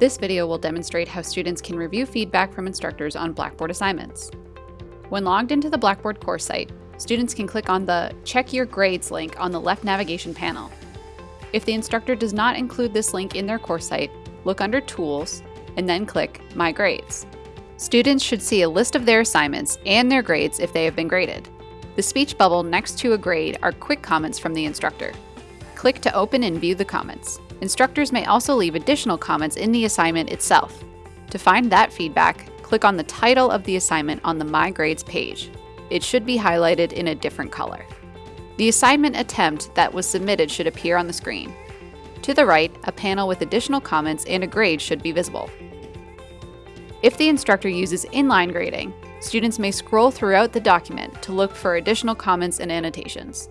This video will demonstrate how students can review feedback from instructors on Blackboard assignments. When logged into the Blackboard course site, students can click on the Check Your Grades link on the left navigation panel. If the instructor does not include this link in their course site, look under Tools and then click My Grades. Students should see a list of their assignments and their grades if they have been graded. The speech bubble next to a grade are quick comments from the instructor. Click to open and view the comments. Instructors may also leave additional comments in the assignment itself. To find that feedback, click on the title of the assignment on the My Grades page. It should be highlighted in a different color. The assignment attempt that was submitted should appear on the screen. To the right, a panel with additional comments and a grade should be visible. If the instructor uses inline grading, students may scroll throughout the document to look for additional comments and annotations.